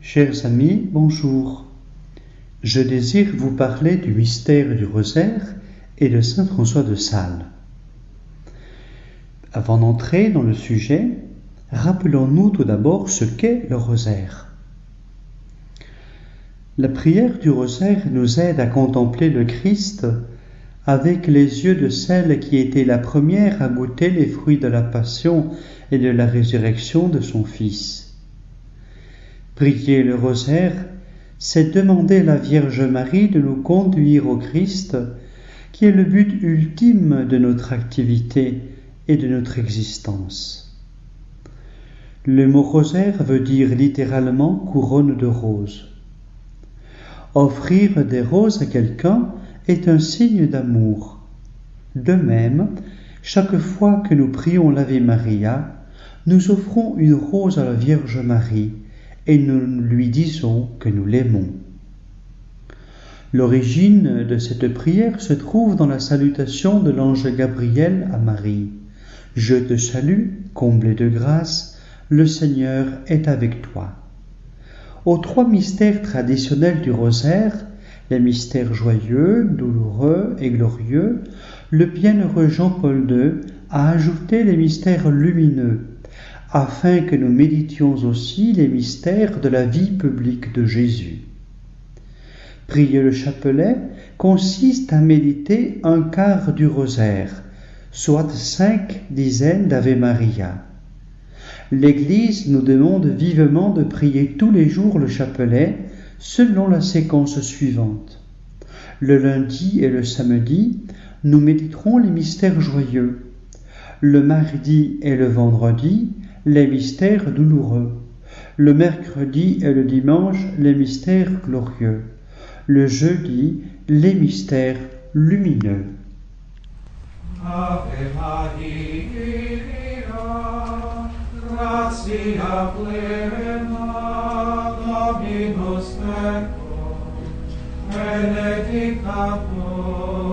Chers amis, bonjour. Je désire vous parler du mystère du rosaire et de Saint François de Sales. Avant d'entrer dans le sujet, rappelons-nous tout d'abord ce qu'est le rosaire. La prière du rosaire nous aide à contempler le Christ avec les yeux de celle qui était la première à goûter les fruits de la passion et de la résurrection de son Fils. Prier le rosaire, c'est demander à la Vierge Marie de nous conduire au Christ, qui est le but ultime de notre activité et de notre existence. Le mot rosaire veut dire littéralement couronne de roses. Offrir des roses à quelqu'un est un signe d'amour. De même, chaque fois que nous prions l'Ave Maria, nous offrons une rose à la Vierge Marie et nous lui disons que nous l'aimons. L'origine de cette prière se trouve dans la salutation de l'ange Gabriel à Marie. Je te salue, comblée de grâce, le Seigneur est avec toi. Aux trois mystères traditionnels du rosaire, les mystères joyeux, douloureux et glorieux, le bienheureux Jean-Paul II a ajouté les mystères lumineux, afin que nous méditions aussi les mystères de la vie publique de Jésus. Prier le chapelet consiste à méditer un quart du rosaire, soit cinq dizaines d'Ave Maria. L'Église nous demande vivement de prier tous les jours le chapelet selon la séquence suivante. Le lundi et le samedi, nous méditerons les mystères joyeux. Le mardi et le vendredi, les mystères douloureux. Le mercredi et le dimanche, les mystères glorieux. Le jeudi, les mystères lumineux. gratia plena Dominus tecum, benedicta tu